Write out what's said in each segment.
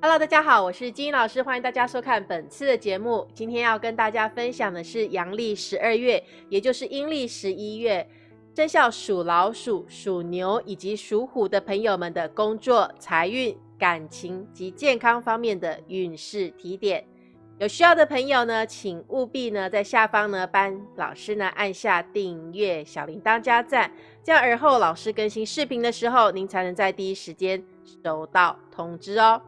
Hello，大家好，我是金英老师，欢迎大家收看本次的节目。今天要跟大家分享的是阳历十二月，也就是阴历十一月，生肖属老鼠、属牛以及属虎的朋友们的工作、财运、感情及健康方面的运势提点。有需要的朋友呢，请务必呢在下方呢帮老师呢按下订阅、小铃铛加赞，这样而后老师更新视频的时候，您才能在第一时间收到通知哦。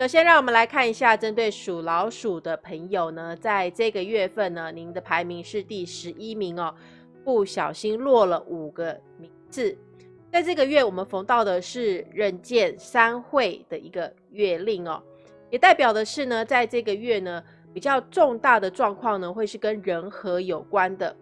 首先，让我们来看一下，针对属老鼠的朋友呢，在这个月份呢，您的排名是第十一名哦，不小心落了五个名次。在这个月，我们逢到的是人见三会的一个月令哦，也代表的是呢，在这个月呢，比较重大的状况呢，会是跟人和有关的，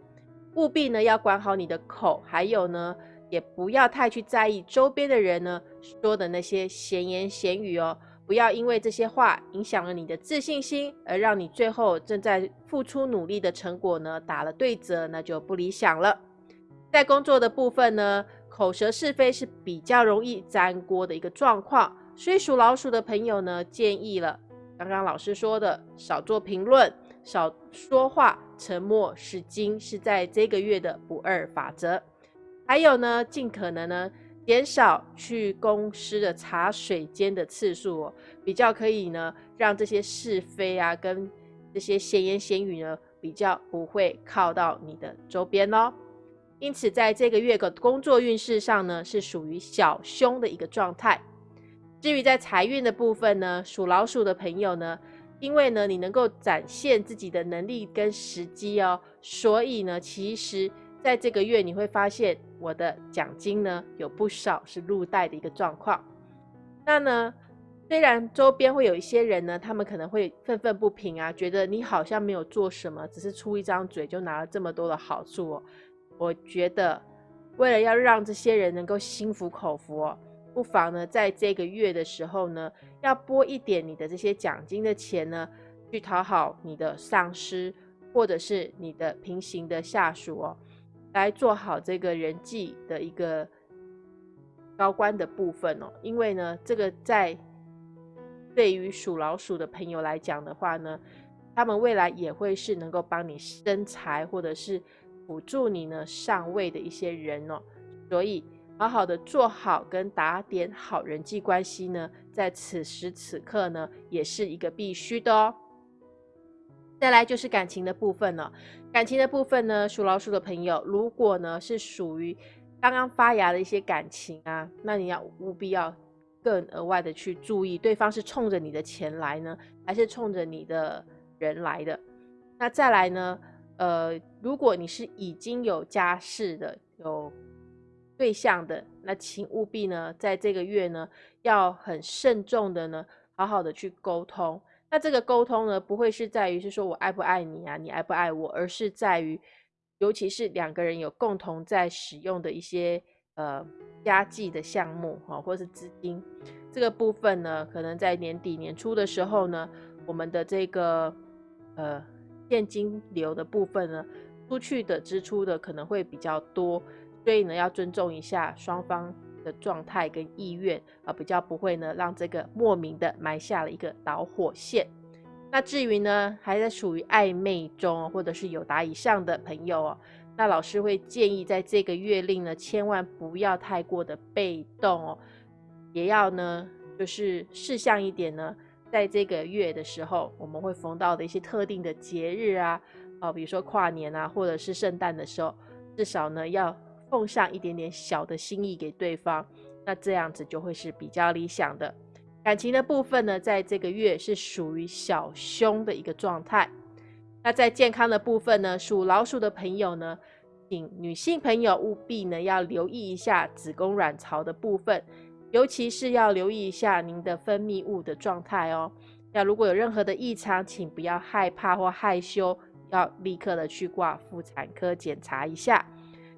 务必呢要管好你的口，还有呢，也不要太去在意周边的人呢说的那些闲言闲语哦。不要因为这些话影响了你的自信心，而让你最后正在付出努力的成果呢打了对折，那就不理想了。在工作的部分呢，口舌是非是比较容易粘锅的一个状况，所以属老鼠的朋友呢，建议了刚刚老师说的，少做评论，少说话，沉默是金，是在这个月的不二法则。还有呢，尽可能呢。减少去公司的茶水间的次数哦，比较可以呢，让这些是非啊，跟这些闲言闲语呢，比较不会靠到你的周边哦。因此，在这个月的工作运势上呢，是属于小凶的一个状态。至于在财运的部分呢，属老鼠的朋友呢，因为呢，你能够展现自己的能力跟时机哦，所以呢，其实。在这个月，你会发现我的奖金呢有不少是入袋的一个状况。那呢，虽然周边会有一些人呢，他们可能会愤愤不平啊，觉得你好像没有做什么，只是出一张嘴就拿了这么多的好处哦。我觉得，为了要让这些人能够心服口服哦，不妨呢，在这个月的时候呢，要拨一点你的这些奖金的钱呢，去讨好你的上司或者是你的平行的下属哦。来做好这个人际的一个高官的部分哦，因为呢，这个在对于属老鼠的朋友来讲的话呢，他们未来也会是能够帮你生财或者是辅助你呢上位的一些人哦，所以好好的做好跟打点好人际关系呢，在此时此刻呢，也是一个必须的哦。再来就是感情的部分了。感情的部分呢，属老鼠的朋友，如果呢是属于刚刚发芽的一些感情啊，那你要务必要更额外的去注意，对方是冲着你的钱来呢，还是冲着你的人来的？那再来呢，呃，如果你是已经有家室的、有对象的，那请务必呢，在这个月呢，要很慎重的呢，好好的去沟通。那这个沟通呢，不会是在于是说我爱不爱你啊，你爱不爱我，而是在于，尤其是两个人有共同在使用的一些呃家计的项目哈，或是资金这个部分呢，可能在年底年初的时候呢，我们的这个呃现金流的部分呢，出去的支出的可能会比较多，所以呢要尊重一下双方。的状态跟意愿啊，比较不会呢，让这个莫名的埋下了一个导火线。那至于呢，还在属于暧昧中或者是有达以上的朋友哦，那老师会建议在这个月令呢，千万不要太过的被动哦，也要呢，就是事项一点呢，在这个月的时候，我们会逢到的一些特定的节日啊，哦，比如说跨年啊，或者是圣诞的时候，至少呢要。奉上一点点小的心意给对方，那这样子就会是比较理想的。感情的部分呢，在这个月是属于小凶的一个状态。那在健康的部分呢，属老鼠的朋友呢，请女性朋友务必呢要留意一下子宫卵巢的部分，尤其是要留意一下您的分泌物的状态哦。那如果有任何的异常，请不要害怕或害羞，要立刻的去挂妇产科检查一下。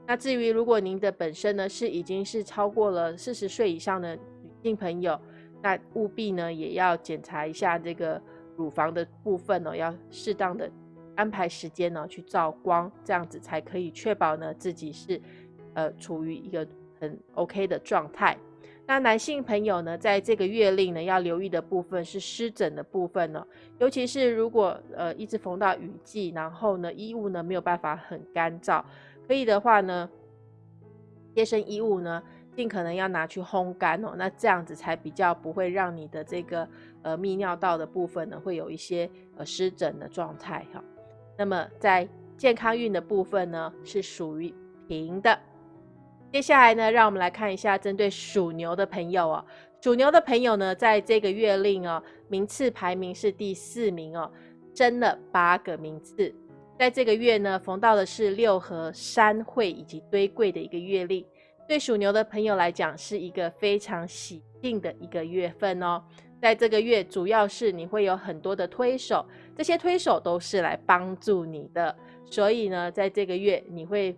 那至于如果您的本身呢是已经是超过了四十岁以上的女性朋友，那务必呢也要检查一下这个乳房的部分哦，要适当的安排时间呢去照光，这样子才可以确保呢自己是呃处于一个很 OK 的状态。那男性朋友呢，在这个月令呢，要留意的部分是湿疹的部分呢，尤其是如果呃一直逢到雨季，然后呢衣物呢没有办法很干燥，可以的话呢，贴身衣物呢尽可能要拿去烘干哦，那这样子才比较不会让你的这个呃泌尿道的部分呢会有一些呃湿疹的状态哈。那么在健康运的部分呢是属于平的。接下来呢，让我们来看一下针对属牛的朋友哦。属牛的朋友呢，在这个月令哦，名次排名是第四名哦，争了八个名次。在这个月呢，逢到的是六合、山会以及堆柜的一个月令，对属牛的朋友来讲，是一个非常喜庆的一个月份哦。在这个月，主要是你会有很多的推手，这些推手都是来帮助你的，所以呢，在这个月你会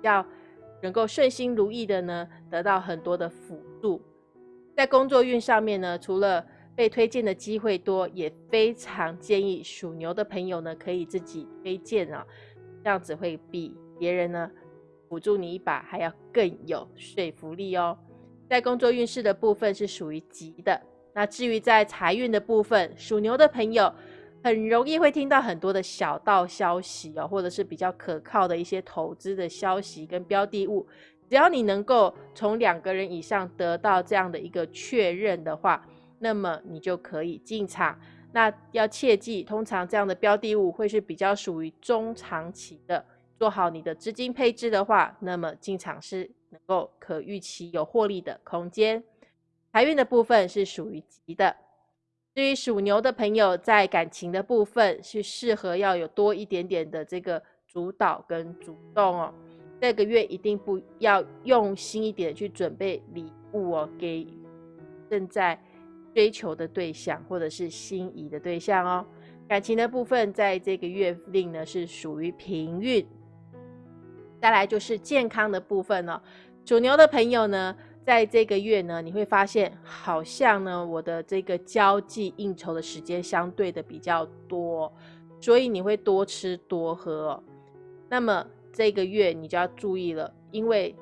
要。能够顺心如意的呢，得到很多的辅助。在工作运上面呢，除了被推荐的机会多，也非常建议属牛的朋友呢，可以自己推荐啊，这样子会比别人呢辅助你一把还要更有说服力哦。在工作运势的部分是属于吉的。那至于在财运的部分，属牛的朋友。很容易会听到很多的小道消息哦，或者是比较可靠的一些投资的消息跟标的物。只要你能够从两个人以上得到这样的一个确认的话，那么你就可以进场。那要切记，通常这样的标的物会是比较属于中长期的。做好你的资金配置的话，那么进场是能够可预期有获利的空间。财运的部分是属于吉的。至于属牛的朋友，在感情的部分是适合要有多一点点的这个主导跟主动哦。这个月一定不要用心一点去准备礼物哦，给正在追求的对象或者是心仪的对象哦。感情的部分，在这个月令呢是属于平运。再来就是健康的部分哦，属牛的朋友呢。在这个月呢，你会发现好像呢，我的这个交际应酬的时间相对的比较多，所以你会多吃多喝。那么这个月你就要注意了，因为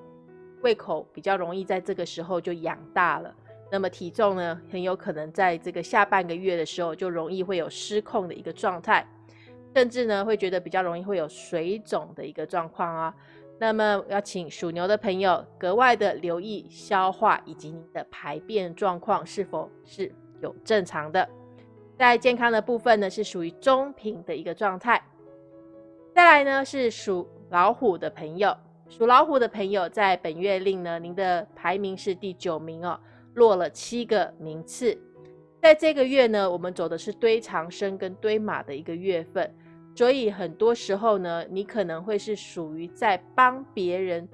胃口比较容易在这个时候就养大了，那么体重呢，很有可能在这个下半个月的时候就容易会有失控的一个状态，甚至呢会觉得比较容易会有水肿的一个状况啊。那么要请属牛的朋友格外的留意消化以及您的排便状况是否是有正常的。在健康的部分呢，是属于中平的一个状态。再来呢是属老虎的朋友，属老虎的朋友在本月令呢，您的排名是第九名哦，落了七个名次。在这个月呢，我们走的是堆长生跟堆马的一个月份。所以很多时候呢，你可能会是属于在帮别人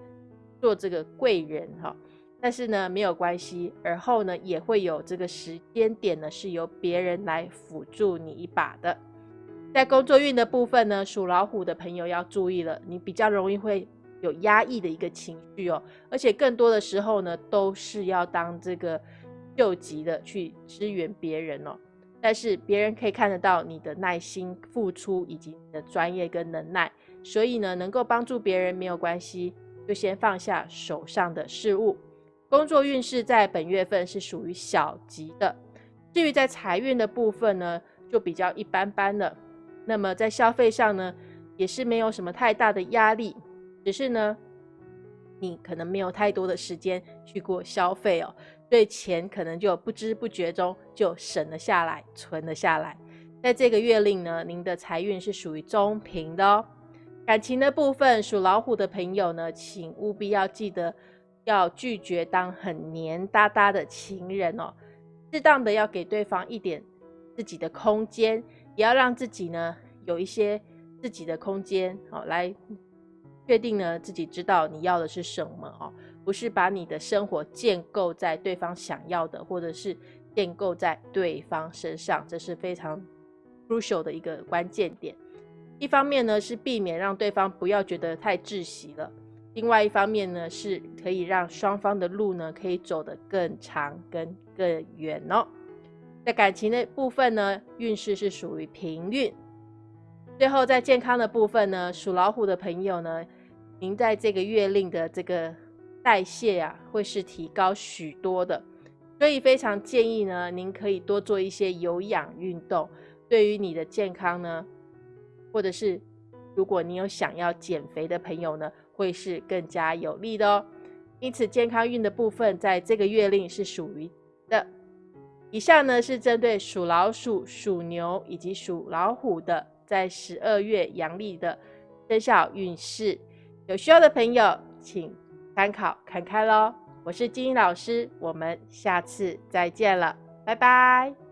做这个贵人哈，但是呢没有关系，而后呢也会有这个时间点呢是由别人来辅助你一把的。在工作运的部分呢，属老虎的朋友要注意了，你比较容易会有压抑的一个情绪哦，而且更多的时候呢都是要当这个救急的去支援别人哦。但是别人可以看得到你的耐心付出以及你的专业跟能耐，所以呢，能够帮助别人没有关系，就先放下手上的事物。工作运势在本月份是属于小吉的，至于在财运的部分呢，就比较一般般了。那么在消费上呢，也是没有什么太大的压力，只是呢，你可能没有太多的时间去过消费哦。所以钱可能就不知不觉中就省了下来，存了下来。在这个月令呢，您的财运是属于中平的哦。感情的部分，属老虎的朋友呢，请务必要记得要拒绝当很黏哒哒的情人哦。适当的要给对方一点自己的空间，也要让自己呢有一些自己的空间哦，来确定呢自己知道你要的是什么哦。不是把你的生活建构在对方想要的，或者是建构在对方身上，这是非常 crucial 的一个关键点。一方面呢，是避免让对方不要觉得太窒息了；另外一方面呢，是可以让双方的路呢可以走得更长、跟更远哦。在感情的部分呢，运势是属于平运。最后在健康的部分呢，属老虎的朋友呢，您在这个月令的这个。代谢啊会是提高许多的，所以非常建议呢，您可以多做一些有氧运动，对于你的健康呢，或者是如果你有想要减肥的朋友呢，会是更加有利的哦。因此，健康运的部分在这个月令是属于的。以上呢是针对属老鼠、属牛以及属老虎的，在十二月阳历的生肖运势。有需要的朋友，请参考看看喽。我是金英老师，我们下次再见了，拜拜。